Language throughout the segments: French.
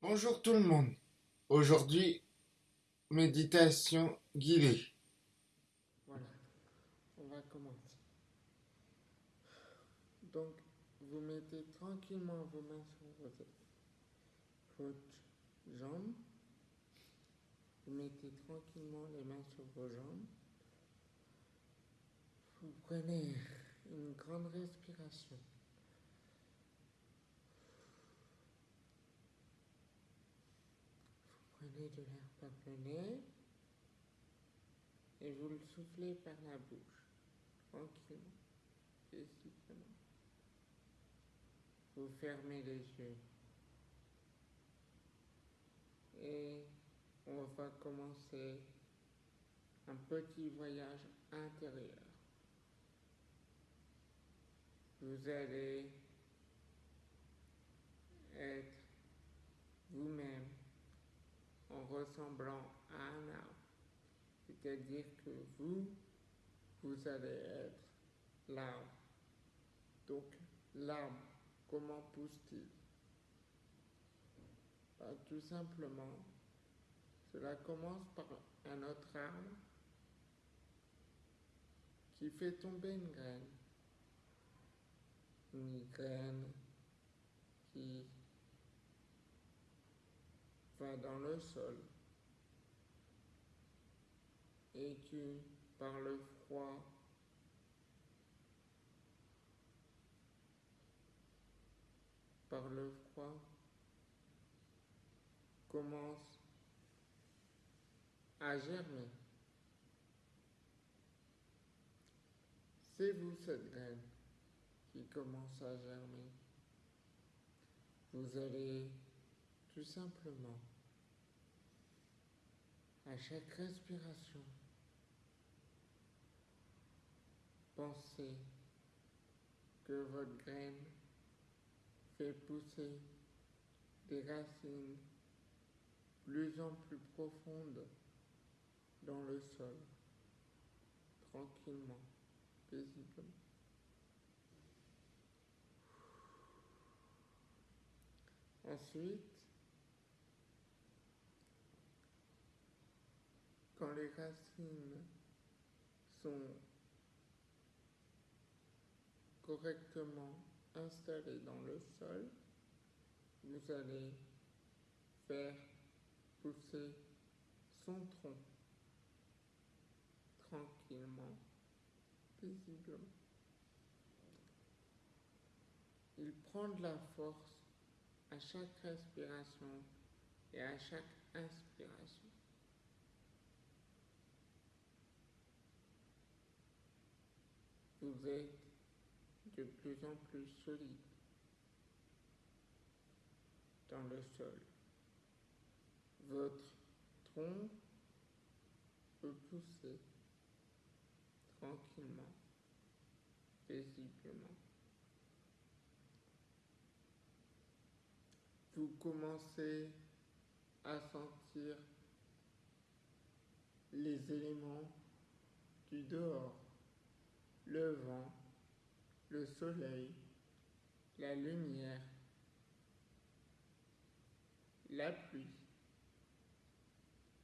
Bonjour tout le monde. Aujourd'hui, méditation guidée. Voilà, on va commencer. Donc, vous mettez tranquillement vos mains sur votre jambe. Vous mettez tranquillement les mains sur vos jambes. Vous prenez une grande respiration. De l'air nez et vous le soufflez par la bouche, tranquillement, paisiblement. Vous fermez les yeux et on va commencer un petit voyage intérieur. Vous allez être vous-même en ressemblant à un arbre. C'est-à-dire que vous, vous allez être l'arbre. Donc, l'arbre, comment pousse-t-il? Ben, Tout simplement, cela commence par un autre arbre qui fait tomber une graine. Une graine qui va dans le sol et qui, par le froid, par le froid, commence à germer. C'est vous cette graine qui commence à germer. Vous allez tout simplement, à chaque respiration, pensez que votre graine fait pousser des racines plus en plus profondes dans le sol, tranquillement, paisiblement. Ensuite, quand les racines sont correctement installées dans le sol, vous allez faire pousser son tronc tranquillement, paisiblement. Il prend de la force à chaque respiration et à chaque inspiration. Vous êtes de plus en plus solide dans le sol. Votre tronc peut pousser tranquillement, paisiblement. Vous commencez à sentir les éléments du dehors le vent, le soleil, la lumière, la pluie.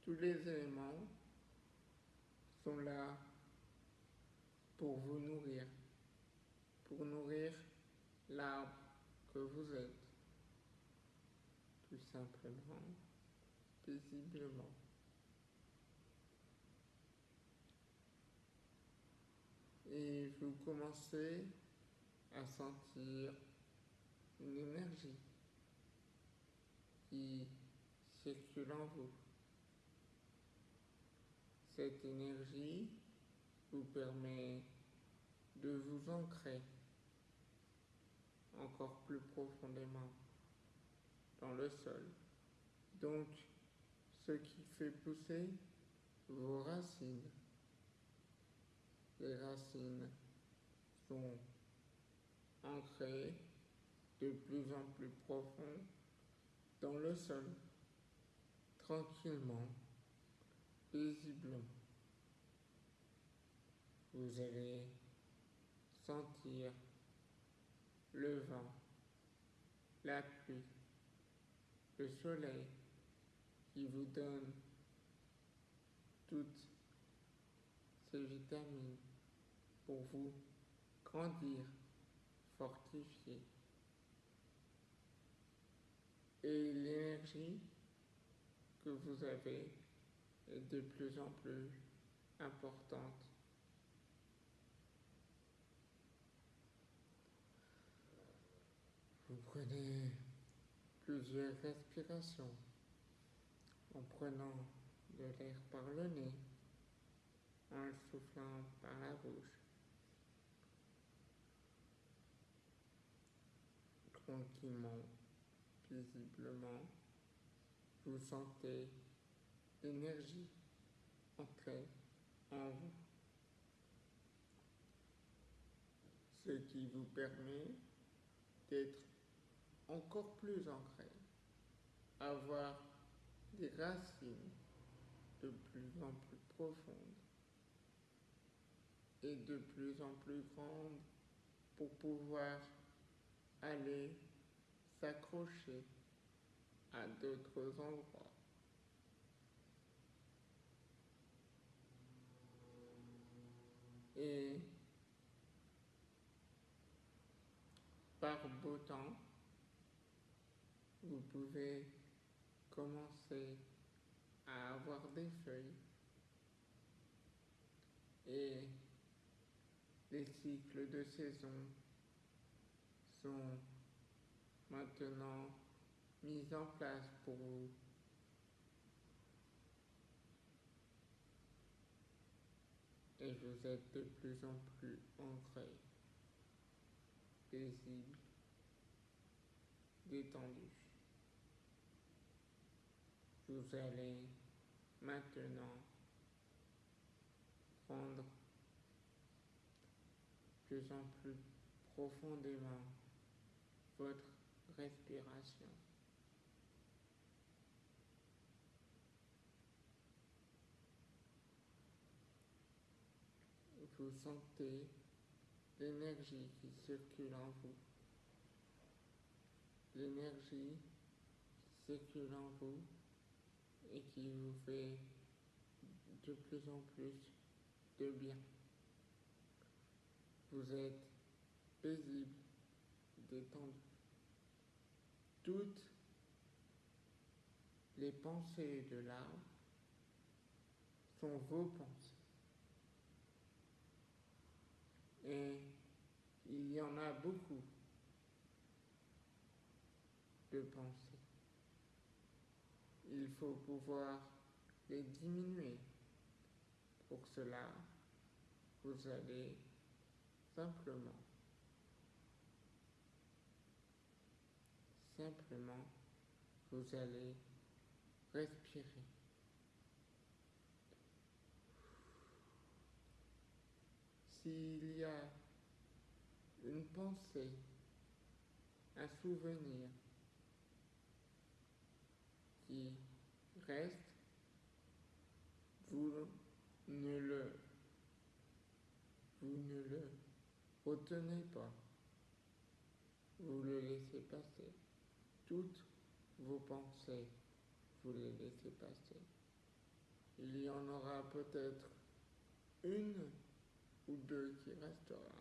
Tous les éléments sont là pour vous nourrir, pour nourrir l'arbre que vous êtes, tout simplement, paisiblement. Et vous commencez à sentir une énergie qui circule en vous. Cette énergie vous permet de vous ancrer encore plus profondément dans le sol. Donc, ce qui fait pousser vos racines les racines sont ancrées de plus en plus profond dans le sol, tranquillement, paisiblement. Vous allez sentir le vent, la pluie, le soleil qui vous donne toutes ces vitamines pour vous grandir, fortifier. Et l'énergie que vous avez est de plus en plus importante. Vous prenez plusieurs respirations en prenant de l'air par le nez, en le soufflant par la bouche. Tranquillement, visiblement, vous sentez l'énergie entrer en vous. Ce qui vous permet d'être encore plus ancré, avoir des racines de plus en plus profondes et de plus en plus grandes pour pouvoir aller s'accrocher à d'autres endroits. Et par beau temps, vous pouvez commencer à avoir des feuilles et les cycles de saison sont maintenant mis en place pour vous. Et vous êtes de plus en plus ancré, paisible, détendu. Vous allez maintenant prendre plus en plus profondément votre respiration. Vous sentez l'énergie qui circule en vous. L'énergie qui circule en vous et qui vous fait de plus en plus de bien. Vous êtes paisible, détendu. Toutes les pensées de l'arbre sont vos pensées. Et il y en a beaucoup de pensées. Il faut pouvoir les diminuer. Pour cela, vous allez simplement, simplement, vous allez respirer. S'il y a une pensée, un souvenir qui reste, vous ne le, vous ne le retenez pas. Vous le laissez passer. Toutes vos pensées, vous les laissez passer. Il y en aura peut-être une ou deux qui restera,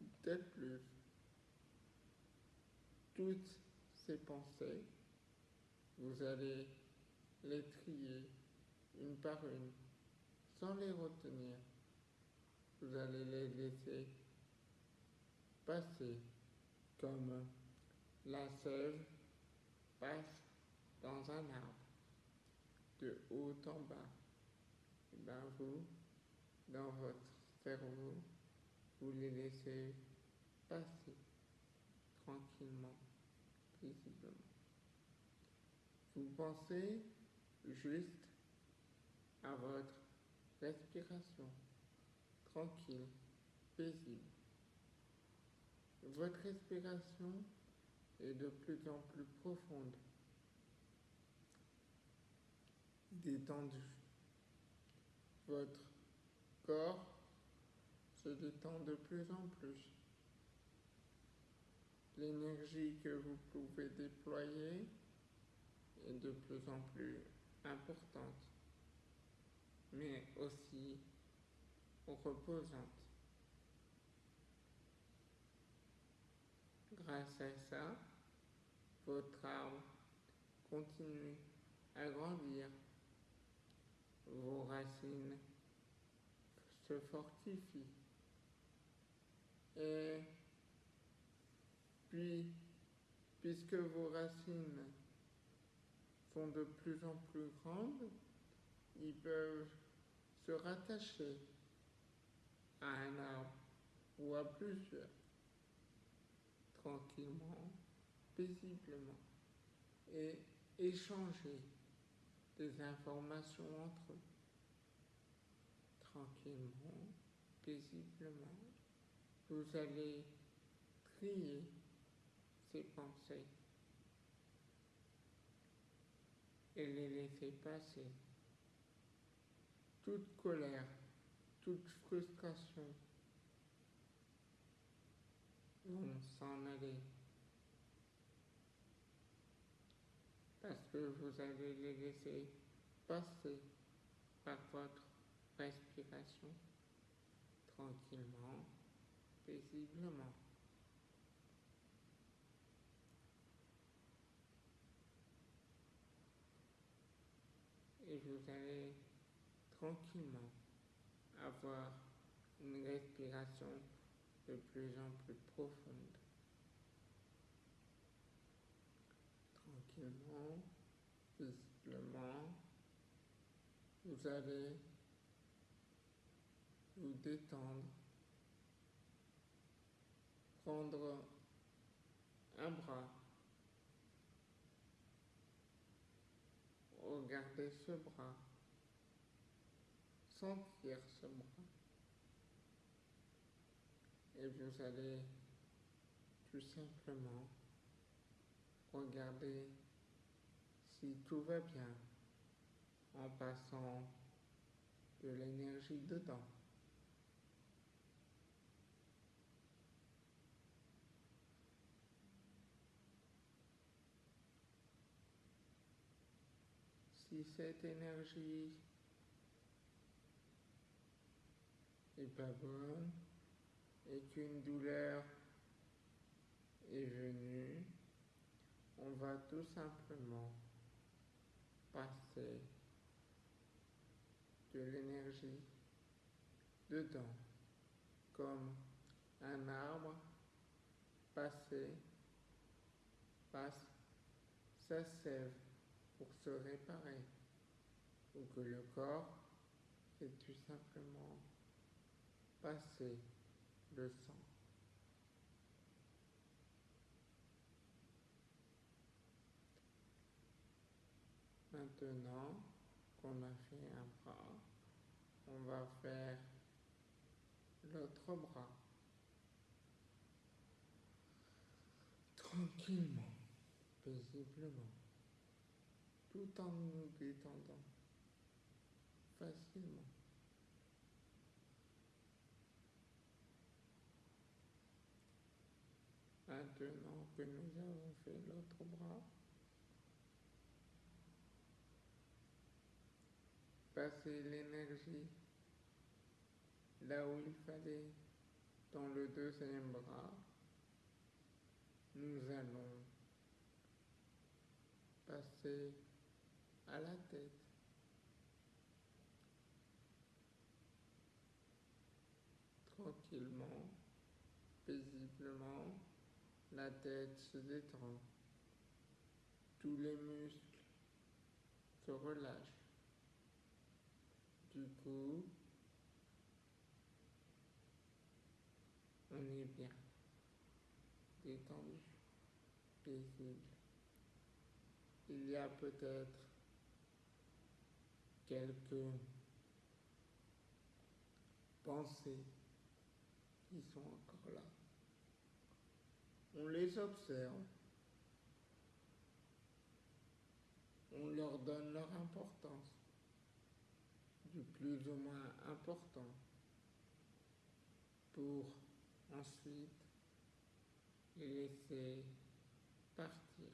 peut-être plus. Toutes ces pensées, vous allez les trier une par une, sans les retenir. Vous allez les laisser passer comme la sève passe dans un arbre, de haut en bas. Et bien vous, dans votre cerveau, vous les laissez passer tranquillement, visiblement. Vous pensez juste à votre respiration, tranquille, paisible. Votre respiration est de plus en plus profonde, détendue. Votre corps se détend de plus en plus. L'énergie que vous pouvez déployer est de plus en plus importante, mais aussi reposante. Grâce à ça, votre arbre continue à grandir, vos racines se fortifient. Et puis, puisque vos racines sont de plus en plus grandes, ils peuvent se rattacher à un arbre ou à plusieurs, tranquillement, paisiblement, et échanger des informations entre eux, tranquillement, paisiblement. Vous allez trier ces pensées et les laisser passer. Toute colère, toute frustration vont s'en aller. Parce que vous allez les laisser passer par votre respiration tranquillement, paisiblement. Et vous allez tranquillement avoir une respiration de plus en plus profonde. Paisiblement, vous allez vous détendre, prendre un bras, regarder ce bras, sentir ce bras. Et vous allez tout simplement regarder si tout va bien en passant de l'énergie dedans. Si cette énergie est pas bonne et qu'une douleur est venue, on va tout simplement de l'énergie dedans, comme un arbre passé passe sa sève pour se réparer, ou que le corps est tout simplement passer le sang. Maintenant qu'on a fait un bras, on va faire l'autre bras. Tranquillement, paisiblement, tout en nous détendant facilement que nous avons fait l'autre bras, passer l'énergie là où il fallait dans le deuxième bras, nous allons passer à la tête. Tranquillement, paisiblement, la tête se détend. Tous les muscles se relâchent. Du coup, on est bien détendu, paisible. Il y a peut-être quelques pensées qui sont encore là. On les observe. On leur donne leur importance, plus ou moins important, pour ensuite les laisser partir.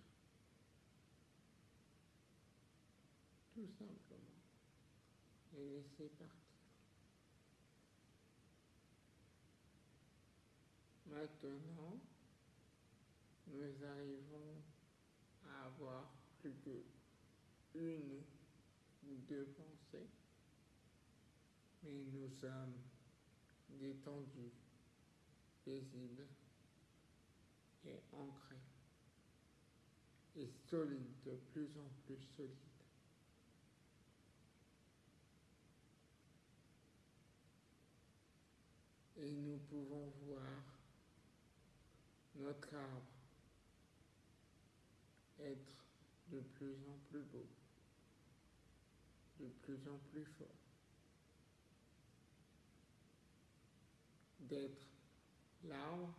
tout simplement. Et laisser partir. Maintenant, nous arrivons à avoir plus que une ou deux pensées, mais nous sommes détendus, paisibles et ancrés et solides, de plus en plus solides. Et nous pouvons voir notre arbre être de plus en plus beau, de plus en plus fort, d'être l'arbre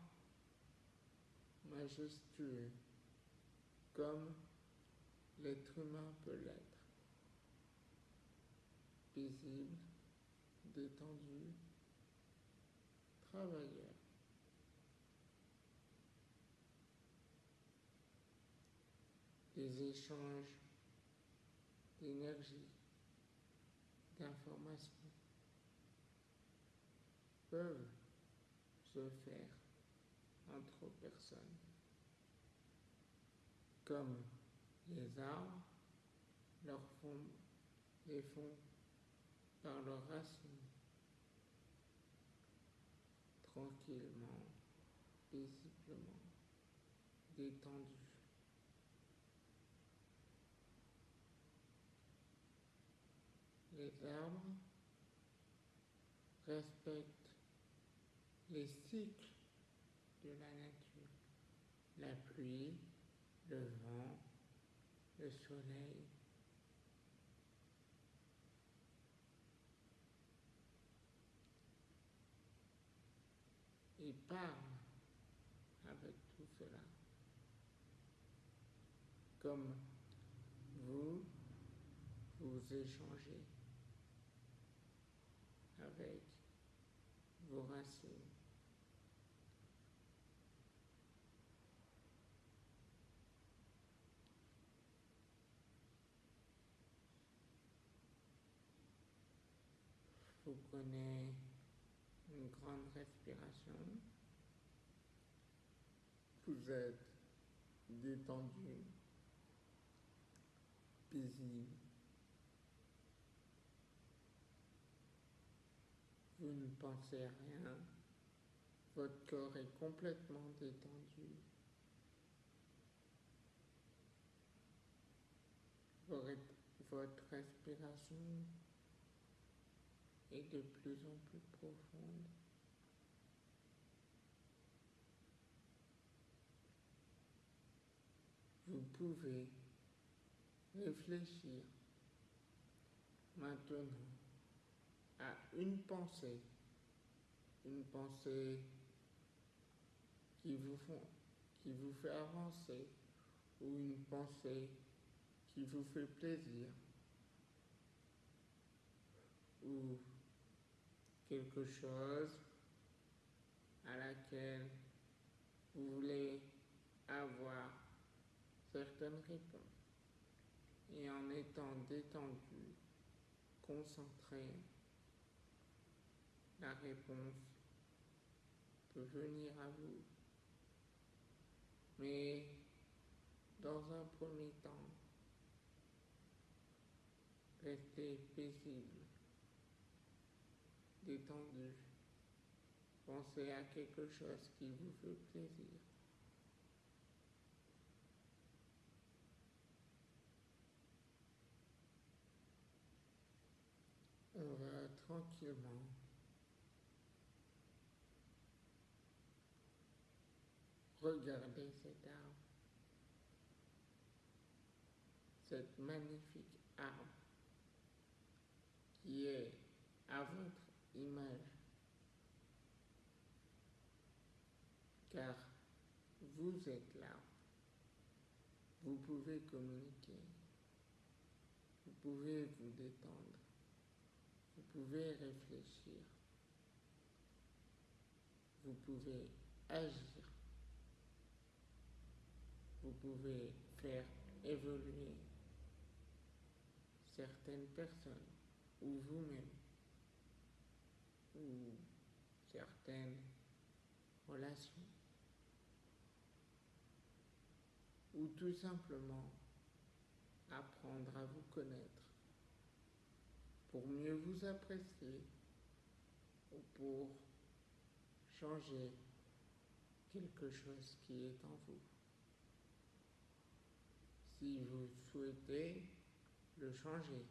majestueux comme l'être humain peut l'être, paisible, détendu, travailleur. des échanges d'énergie, d'informations peuvent se faire entre personnes, comme les arbres leur font, les font par leurs racines, tranquillement, paisiblement, détendus. les arbres respectent les cycles de la nature, la pluie, le vent, le soleil. Ils parlent avec tout cela. Comme vous, vous échangez avec vos racines. Vous prenez une grande respiration. Vous êtes détendu, paisible. Vous ne pensez rien. Votre corps est complètement détendu. Votre respiration est de plus en plus profonde. Vous pouvez réfléchir maintenant à une pensée, une pensée qui vous, font, qui vous fait avancer ou une pensée qui vous fait plaisir ou quelque chose à laquelle vous voulez avoir certaines réponses. Et en étant détendu, concentré, la réponse peut venir à vous. Mais dans un premier temps, restez paisible, détendu. Pensez à quelque chose qui vous fait plaisir. On va tranquillement regarder cet arbre, cette magnifique arbre qui est à car vous êtes là. Vous pouvez communiquer, vous pouvez vous détendre, vous pouvez réfléchir, vous pouvez agir, vous pouvez faire évoluer certaines personnes ou vous-même ou certaines relations ou tout simplement apprendre à vous connaître pour mieux vous apprécier ou pour changer quelque chose qui est en vous. Si vous souhaitez le changer,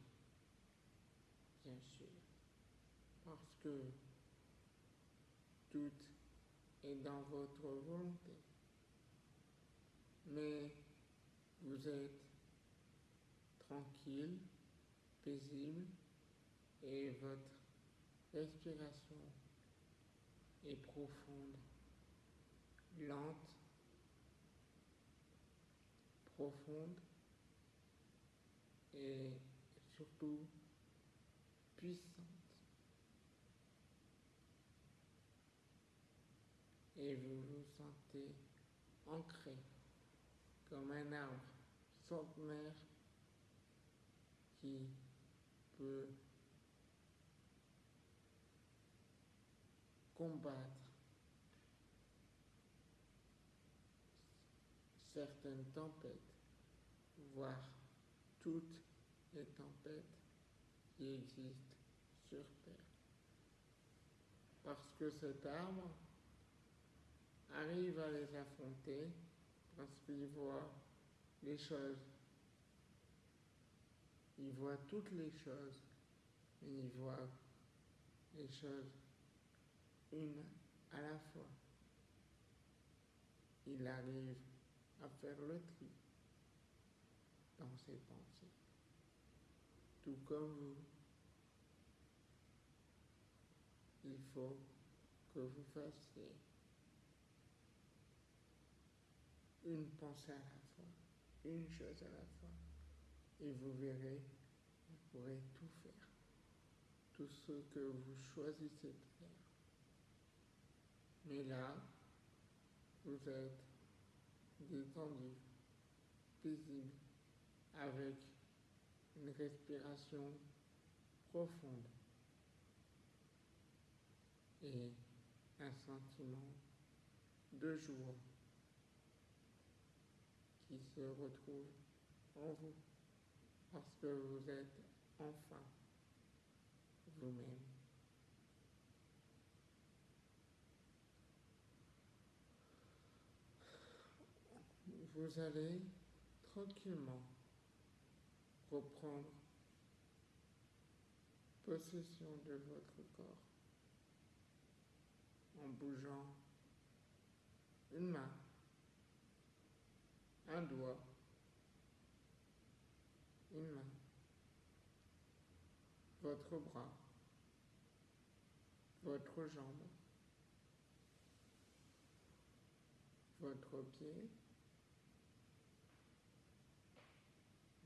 bien sûr, parce que tout est dans votre volonté. Mais vous êtes tranquille, paisible et votre respiration est profonde, lente, profonde et surtout puissante. Et vous vous sentez ancré comme un arbre centenaire qui peut combattre certaines tempêtes, voire toutes les tempêtes qui existent sur Terre. Parce que cet arbre arrive à les affronter parce qu'il voit les choses. Il voit toutes les choses, mais il voit les choses une à la fois. Il arrive à faire le tri dans ses pensées, tout comme vous. Il faut que vous fassiez une pensée à la fois, une chose à la fois, et vous verrez, vous pourrez tout faire, tout ce que vous choisissez de faire. Mais là, vous êtes détendu, paisible, avec une respiration profonde et un sentiment de joie qui se retrouve en vous parce que vous êtes enfin vous-même. Vous allez tranquillement reprendre possession de votre corps en bougeant une main, un doigt, une main, votre bras, votre jambe, votre pied,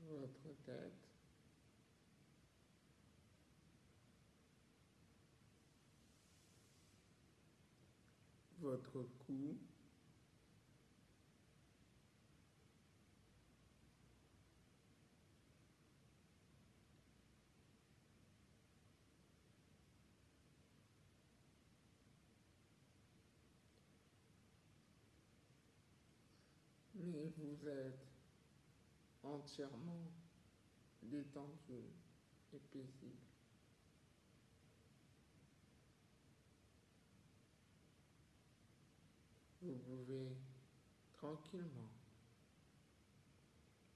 votre tête, votre cou, mais vous êtes entièrement détendu et paisible. Vous pouvez tranquillement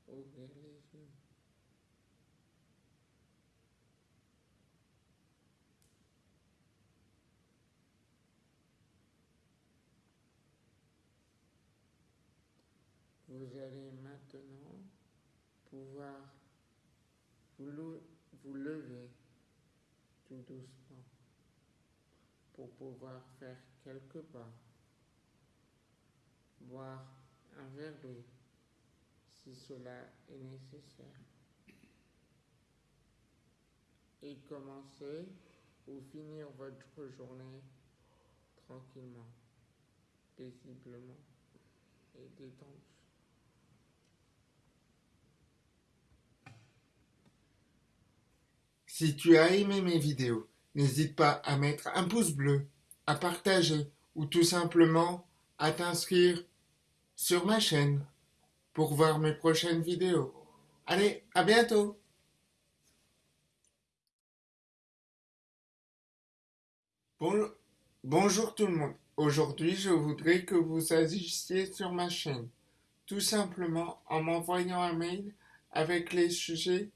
ouvrir les yeux. Vous allez maintenant pouvoir vous, vous lever tout doucement pour pouvoir faire quelques pas, boire un verre d'eau si cela est nécessaire et commencer ou finir votre journée tranquillement, paisiblement et détendu. Si tu as aimé mes vidéos, n'hésite pas à mettre un pouce bleu, à partager ou tout simplement à t'inscrire sur ma chaîne pour voir mes prochaines vidéos. Allez, à bientôt Bonjour tout le monde. Aujourd'hui, je voudrais que vous agissiez sur ma chaîne, tout simplement en m'envoyant un mail avec les sujets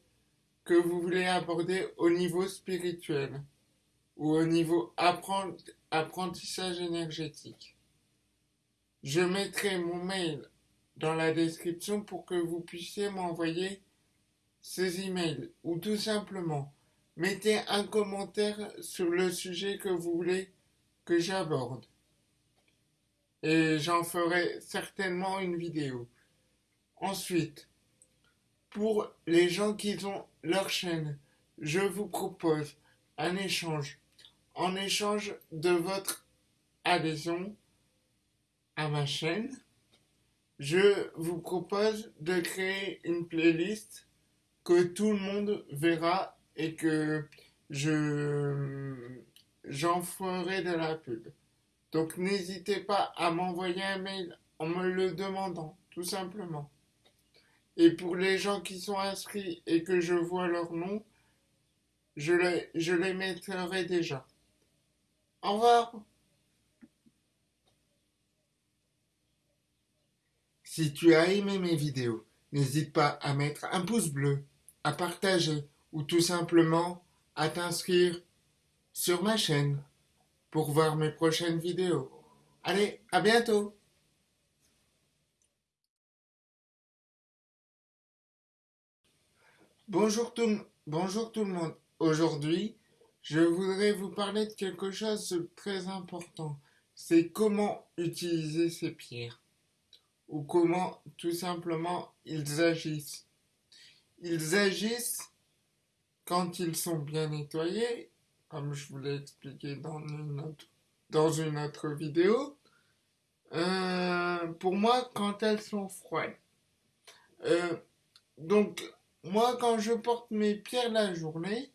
que vous voulez aborder au niveau spirituel ou au niveau apprentissage énergétique. Je mettrai mon mail dans la description pour que vous puissiez m'envoyer ces emails ou tout simplement mettez un commentaire sur le sujet que vous voulez que j'aborde et j'en ferai certainement une vidéo. Ensuite, pour les gens qui ont leur chaîne, je vous propose un échange. En échange de votre adhésion à ma chaîne, je vous propose de créer une playlist que tout le monde verra et que je j'en ferai de la pub. Donc n'hésitez pas à m'envoyer un mail en me le demandant, tout simplement. Et pour les gens qui sont inscrits et que je vois leur nom, je les, mettrai déjà. Au revoir. Si tu as aimé mes vidéos, n'hésite pas à mettre un pouce bleu, à partager ou tout simplement à t'inscrire sur ma chaîne pour voir mes prochaines vidéos. Allez, à bientôt Bonjour tout, bonjour le monde. Aujourd'hui, je voudrais vous parler de quelque chose de très important. C'est comment utiliser ces pierres. Ou comment, tout simplement, ils agissent. Ils agissent quand ils sont bien nettoyés, comme je vous l'ai expliqué dans une autre, dans une autre vidéo. Euh, pour moi, quand elles sont froides. Euh, donc, moi, quand je porte mes pierres la journée,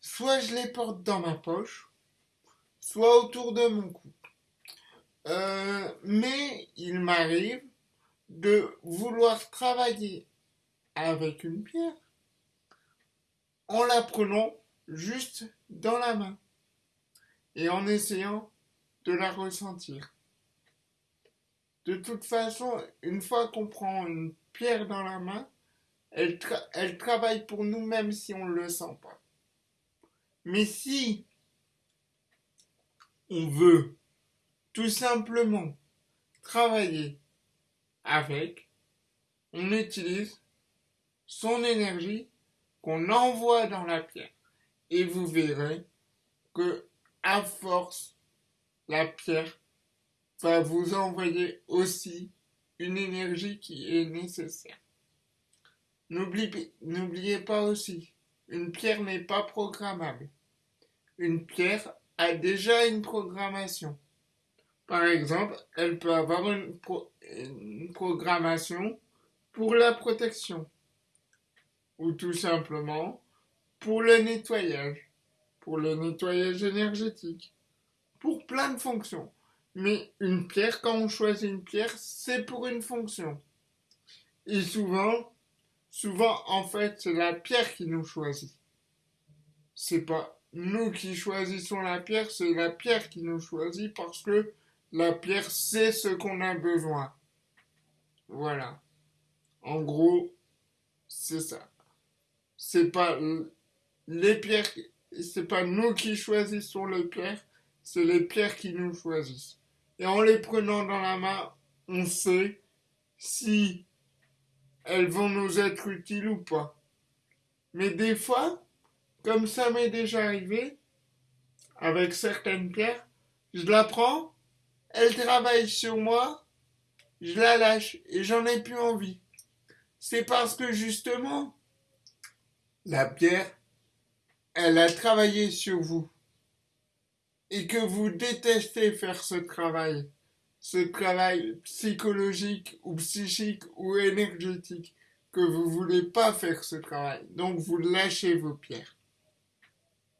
soit je les porte dans ma poche, soit autour de mon cou. Euh, mais il m'arrive de vouloir travailler avec une pierre en la prenant juste dans la main et en essayant de la ressentir. De toute façon, une fois qu'on prend une pierre dans la main, elle, travaille pour nous même si on ne le sent pas. Mais si on veut tout simplement travailler avec, on utilise son énergie qu'on envoie dans la pierre. Et vous verrez que à force, la pierre va vous envoyer aussi une énergie qui est nécessaire. N'oubliez pas aussi, une pierre n'est pas programmable. Une pierre a déjà une programmation. Par exemple, elle peut avoir une, une programmation pour la protection ou tout simplement pour le nettoyage, pour le nettoyage énergétique, pour plein de fonctions. Mais une pierre, quand on choisit une pierre, c'est pour une fonction. Et souvent, Souvent, en fait, c'est la pierre qui nous choisit. C'est pas nous qui choisissons la pierre, c'est la pierre qui nous choisit parce que la pierre sait ce qu'on a besoin. Voilà. En gros, c'est ça. C'est pas les pierres, c'est pas nous qui choisissons les pierres, c'est les pierres qui nous choisissent. Et en les prenant dans la main, on sait si elles vont nous être utiles ou pas. Mais des fois, comme ça m'est déjà arrivé, avec certaines pierres, je la prends, elle travaille sur moi, je la lâche et j'en ai plus envie. C'est parce que justement, la pierre, elle a travaillé sur vous et que vous détestez faire ce travail ce travail psychologique ou psychique ou énergétique que vous voulez pas faire ce travail. Donc vous lâchez vos pierres.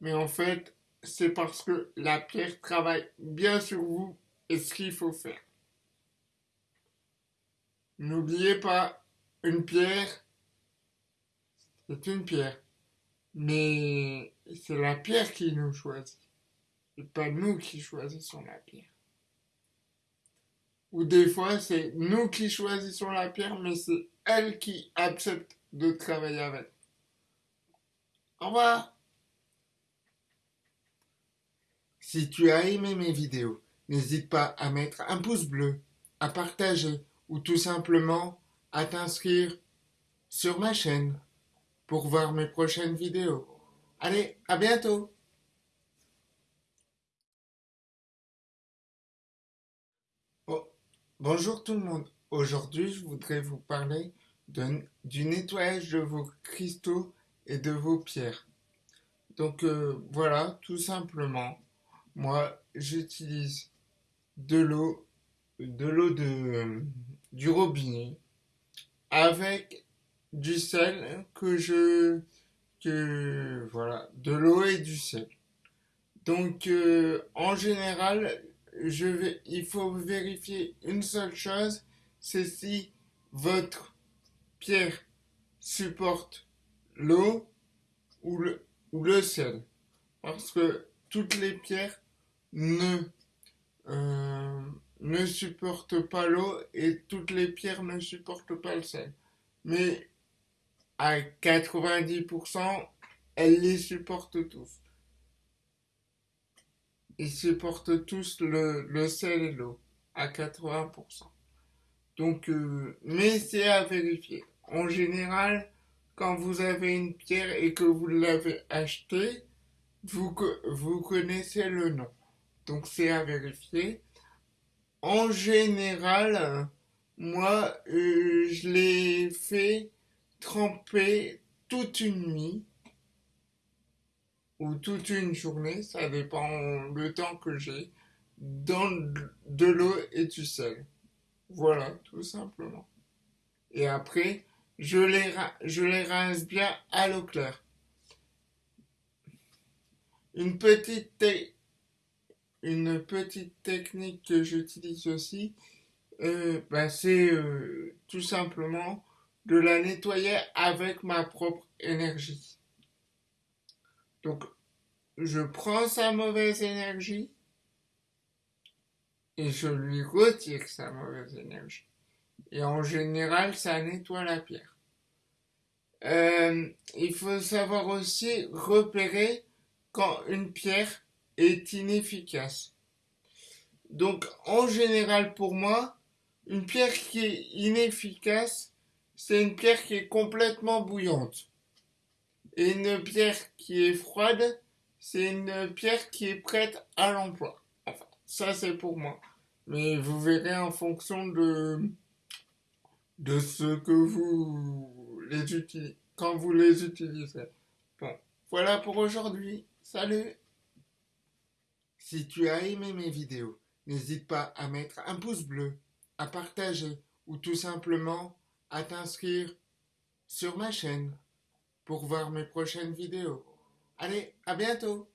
mais en fait, c'est parce que la pierre travaille bien sur vous et ce qu'il faut faire. N'oubliez pas, une pierre, c'est une pierre. Mais c'est la pierre qui nous choisit. Et pas nous qui choisissons la pierre. Ou des fois, c'est nous qui choisissons la pierre, mais c'est elle qui accepte de travailler avec. Au revoir. Si tu as aimé mes vidéos, n'hésite pas à mettre un pouce bleu, à partager ou tout simplement à t'inscrire sur ma chaîne pour voir mes prochaines vidéos. Allez, à bientôt Bonjour tout le monde. Aujourd'hui, je voudrais vous parler du nettoyage de vos cristaux et de vos pierres. Donc euh, voilà, tout simplement, moi j'utilise de l'eau, de l'eau de, euh, du robinet avec du sel que je que voilà de l'eau et du sel donc euh, en général il faut vérifier une seule chose c'est si votre pierre supporte l'eau ou le ou le sel parce que toutes les pierres ne euh, ne supportent pas l'eau et toutes les pierres ne supportent pas le sel. Mais à 90%, elles les supportent tous. Ils supportent tous le, sel et l'eau à 80%. Donc, euh, mais c'est à vérifier. En général, quand vous avez une pierre et que vous l'avez achetée, vous, vous connaissez le nom. Donc c'est à vérifier. En général, moi, euh, je l'ai fait tremper toute une nuit ou toute une journée, ça dépend le temps que j'ai, dans de l'eau et du sel. Voilà, tout simplement. Et après, je les, je les rince bien à l'eau claire. Une petite une petite technique que j'utilise aussi, euh, bah, c'est euh, tout simplement de la nettoyer avec ma propre énergie. Donc, je prends sa mauvaise énergie et je lui retire sa mauvaise énergie. Et en général, ça nettoie la pierre. Euh, il faut savoir aussi repérer quand une pierre est inefficace. Donc en général pour moi, une pierre qui est inefficace, c'est une pierre qui est complètement bouillante. Et une pierre qui est froide, c'est une pierre qui est prête à l'emploi. Enfin, ça c'est pour moi. Mais vous verrez en fonction de, de ce que vous les utilisez, quand vous les utilisez. Bon, voilà pour aujourd'hui. Salut si tu as aimé mes vidéos, n'hésite pas à mettre un pouce bleu, à partager ou tout simplement à t'inscrire sur ma chaîne pour voir mes prochaines vidéos. Allez, à bientôt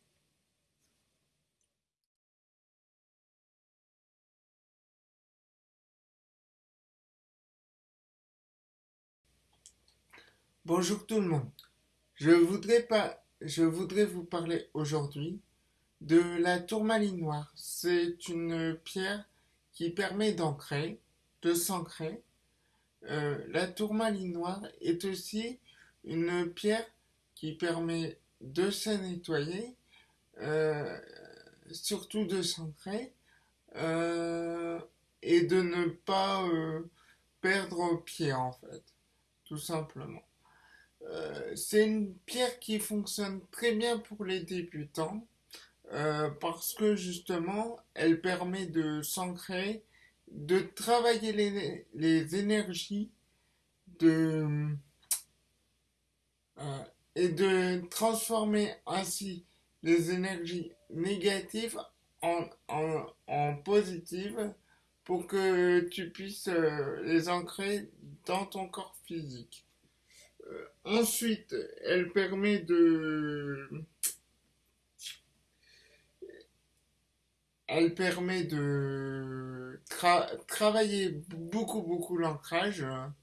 Bonjour tout le monde. Je voudrais pas, je voudrais vous parler aujourd'hui de la tourmaline noire. C'est une pierre qui permet d'ancrer, de s'ancrer. Euh, la tourmaline noire est aussi une pierre qui permet de se nettoyer, euh, surtout de s'ancrer, euh, et de ne pas perdre pied en fait, tout simplement. c'est une pierre qui fonctionne très bien pour les débutants euh, parce que justement, elle permet de s'ancrer, de travailler les, les énergies, de, euh, euh, et de transformer ainsi les énergies négatives en, en, en positives pour que tu puisses euh, les ancrer dans ton corps physique. Euh, ensuite, elle permet de... Elle permet de travailler beaucoup, beaucoup l'ancrage. Hein.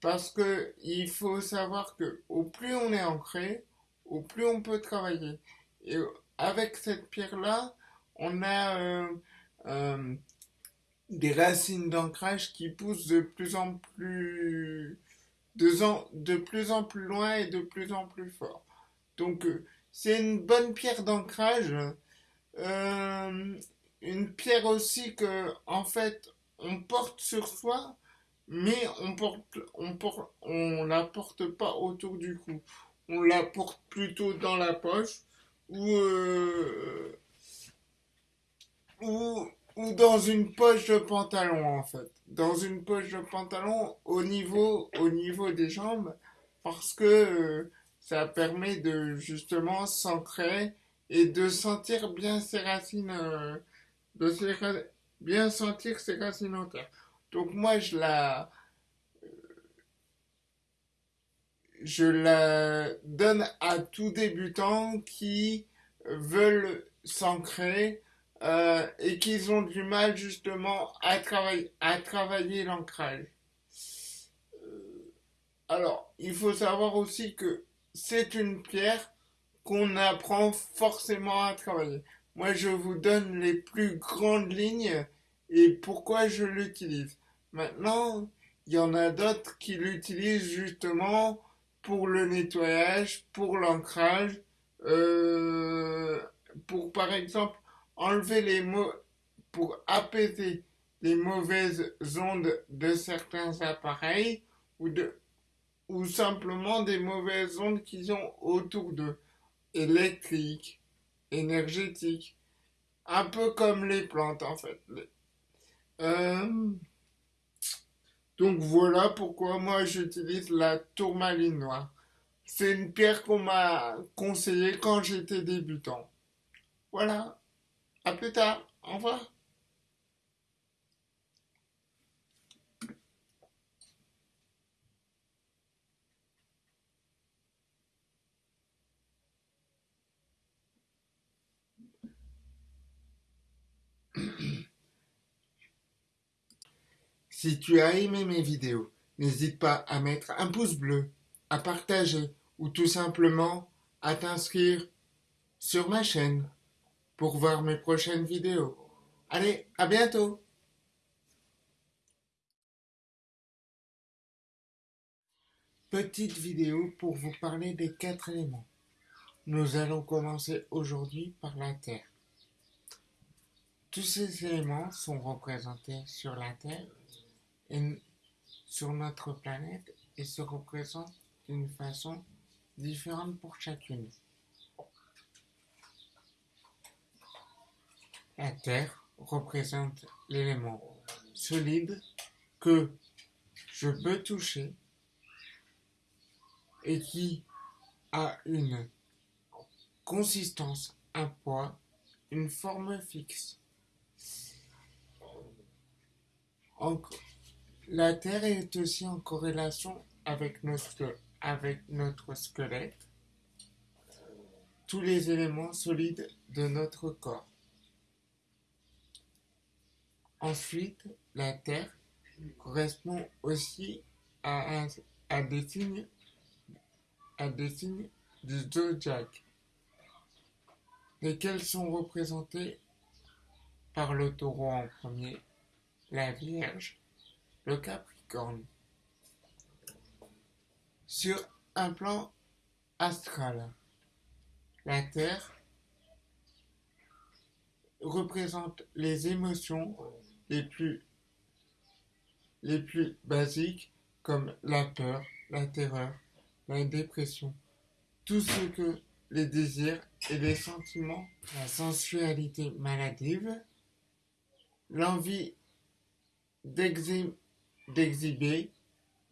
Parce que il faut savoir que au plus on est ancré, au plus on peut travailler. Et avec cette pierre-là, on a euh, euh, des racines d'ancrage qui poussent de plus en plus de, plus en plus loin et de plus en plus fort. Donc euh, c'est une bonne pierre d'ancrage. une pierre aussi que en fait on porte sur soi, mais on porte on porte on la porte pas autour du cou. On la porte plutôt dans la poche ou ou, ou dans une poche de pantalon en fait. Dans une poche de pantalon au niveau, au niveau des jambes parce que euh, ça permet de justement s'ancrer et de sentir bien ses racines, euh, de bien sentir ses racines en terre. Donc moi je la, je la donne à tout débutant qui veulent s'ancrer euh, et qu'ils ont du mal justement à, travailler, à travailler l'ancrage. Euh, alors, il faut savoir aussi que c'est une pierre qu'on apprend forcément à travailler. Moi, je vous donne les plus grandes lignes et pourquoi je l'utilise. Maintenant, il y en a d'autres qui l'utilisent justement pour le nettoyage, pour l'ancrage, euh, pour par exemple enlever les mots pour apaiser les mauvaises ondes de certains appareils ou de ou simplement des mauvaises ondes qu'ils ont autour d'eux, électriques, énergétiques, un peu comme les plantes en fait. Euh, donc voilà pourquoi moi j'utilise la tourmaline noire. C'est une pierre qu'on m'a conseillée quand j'étais débutant. Voilà. À plus tard. Au revoir. Si tu as aimé mes vidéos, n'hésite pas à mettre un pouce bleu, à partager ou tout simplement à t'inscrire sur ma chaîne pour voir mes prochaines vidéos. Allez, à bientôt Petite vidéo pour vous parler des quatre éléments. Nous allons commencer aujourd'hui par la Terre. Tous ces éléments sont représentés sur la Terre sur notre planète et se représentent d'une façon différente pour chacune. La Terre représente l'élément solide que je peux toucher et qui a une consistance, un poids, une forme fixe. La Terre est aussi en corrélation avec notre, squelette, tous les éléments solides de notre corps. Ensuite, la Terre correspond aussi à, des signes des signes du zodiaque, lesquels sont représentés par le taureau en premier, la Vierge, le Capricorne. Sur un plan astral, la Terre représente les émotions les plus, basiques comme la peur, la terreur, la dépression, tout ce que les désirs et les sentiments, la sensualité maladive, l'envie d'exhiber,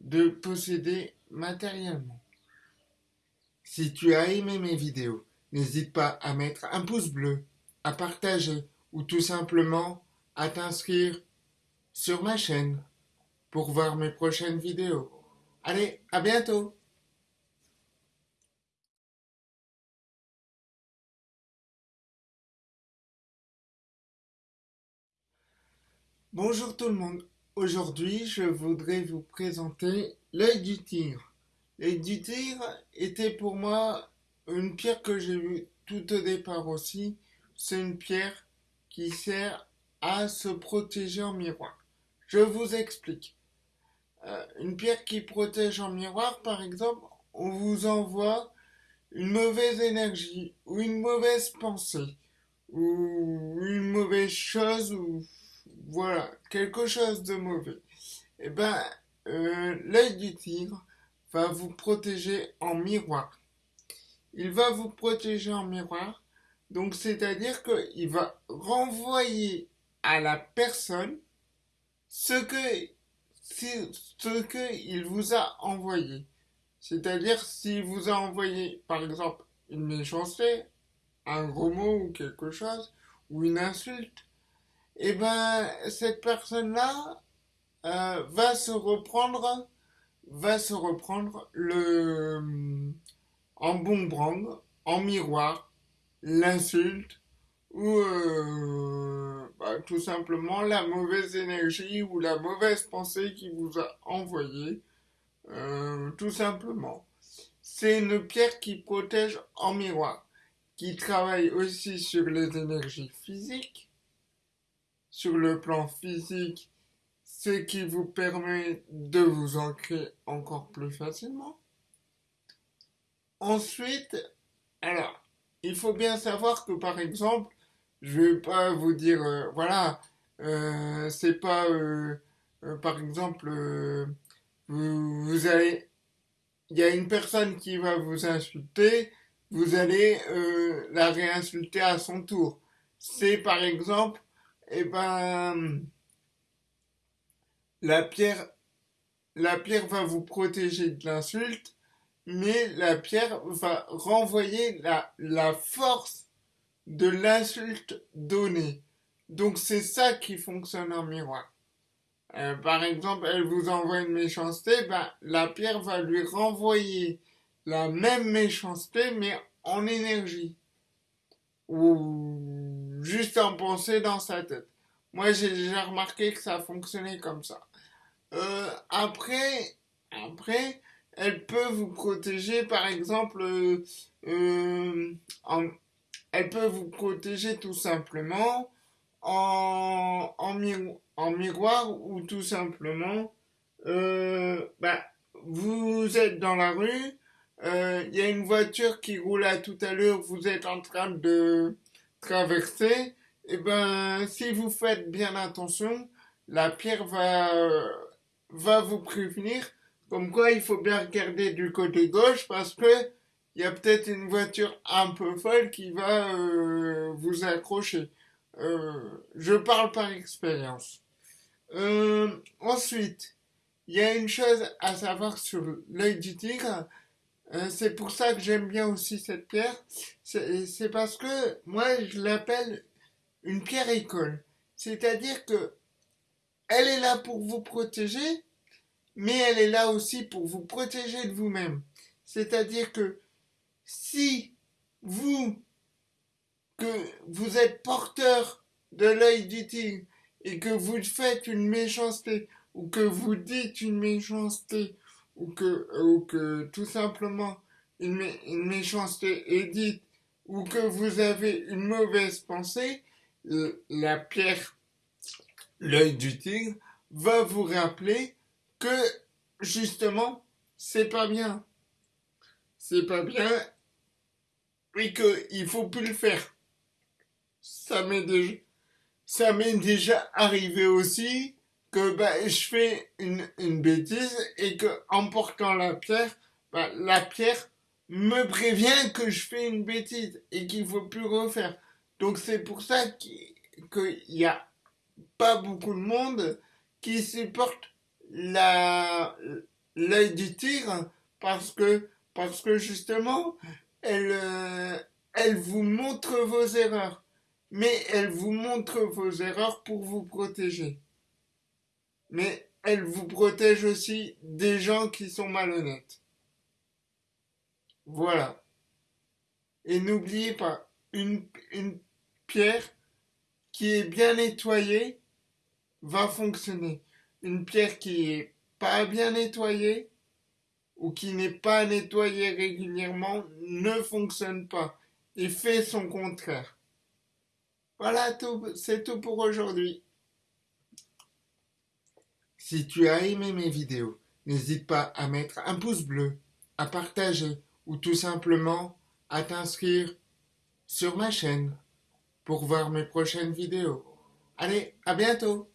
de posséder matériellement. Si tu as aimé mes vidéos, n'hésite pas à mettre un pouce bleu, à partager ou tout simplement à t'inscrire sur ma chaîne pour voir mes prochaines vidéos. Allez, à bientôt Bonjour tout le monde. Aujourd'hui, je voudrais vous présenter l'œil du tigre. L'œil du tigre était pour moi une pierre que j'ai vue tout au départ aussi. C'est une pierre qui sert à se protéger en miroir. Je vous explique. Euh, une pierre qui protège en miroir, par exemple, on vous envoie une mauvaise énergie ou une mauvaise pensée ou une mauvaise chose ou voilà quelque chose de mauvais. Eh ben euh, l'œil du tigre va vous protéger en miroir. Il va vous protéger en miroir, donc c'est-à-dire qu'il va renvoyer à la personne ce que ce qu'il vous a envoyé. C'est-à-dire s'il vous a envoyé par exemple une méchanceté, un gros mot ou quelque chose, ou une insulte, et eh ben cette personne-là euh, va se reprendre, va se reprendre le en boomerang, en miroir, l'insulte ou euh, bah, tout simplement la mauvaise énergie ou la mauvaise pensée qui vous a envoyé, euh, tout simplement. C'est une pierre qui protège en miroir, qui travaille aussi sur les énergies physiques, sur le plan physique, ce qui vous permet de vous ancrer encore plus facilement. Ensuite, alors, il faut bien savoir que par exemple, je vais pas vous dire, euh, voilà, euh, c'est pas, euh, par exemple, vous, vous, allez, il y a une personne qui va vous insulter, vous allez la réinsulter à son tour. C'est par exemple, eh ben, la pierre, va vous protéger de l'insulte, mais la pierre va renvoyer la, force de l'insulte donnée. Donc c'est ça qui fonctionne en miroir. Euh, par exemple, elle vous envoie une méchanceté, ben, la pierre va lui renvoyer la même méchanceté, mais en énergie. Juste en pensée dans sa tête. Moi, j'ai déjà remarqué que ça fonctionnait comme ça. Euh, après, elle peut vous protéger, par exemple, euh, en, elle peut vous protéger tout simplement en, miroir ou tout simplement, euh, bah, vous êtes dans la rue, euh, il y a une voiture qui roule à tout à l'heure, vous êtes en train de traverser, et eh ben si vous faites bien attention, la pierre va, va vous prévenir comme quoi il faut bien regarder du côté gauche parce que il y a peut-être une voiture un peu folle qui va euh, vous accrocher. Euh, je parle par expérience. Euh, ensuite, il y a une chose à savoir sur l'œil du tigre. C'est pour ça que j'aime bien aussi cette pierre. C'est parce que moi, je l'appelle une pierre école. C'est-à-dire que elle est là pour vous protéger, mais elle est là aussi pour vous protéger de vous-même. C'est-à-dire que si vous, que vous êtes porteur de l'œil du tigre et que vous faites une méchanceté ou que vous dites une méchanceté ou que, ou que tout simplement une, méchanceté est dite ou que vous avez une mauvaise pensée, la pierre, l'œil du tigre, va vous rappeler que justement, c'est pas bien. C'est pas bien et qu'il faut plus le faire. Ça m'est déjà, ça m'est déjà arrivé aussi que bah, je fais une, une bêtise et que en portant la pierre, bah, la pierre me prévient que je fais une bêtise et qu'il faut plus refaire. Donc c'est pour ça qu'il y a pas beaucoup de monde qui supporte l'œil du tigre parce que parce que justement elle, euh, elle vous montre vos erreurs. Mais elle vous montre vos erreurs pour vous protéger. Mais elle vous protège aussi des gens qui sont malhonnêtes. Voilà. Et n'oubliez pas, une, une pierre qui est bien nettoyée va fonctionner. Une pierre qui est pas bien nettoyée ou qui n'est pas nettoyée régulièrement ne fonctionne pas et fait son contraire. Voilà tout, c'est tout pour aujourd'hui. Si tu as aimé mes vidéos, n'hésite pas à mettre un pouce bleu, à partager ou tout simplement à t'inscrire sur ma chaîne pour voir mes prochaines vidéos. Allez, à bientôt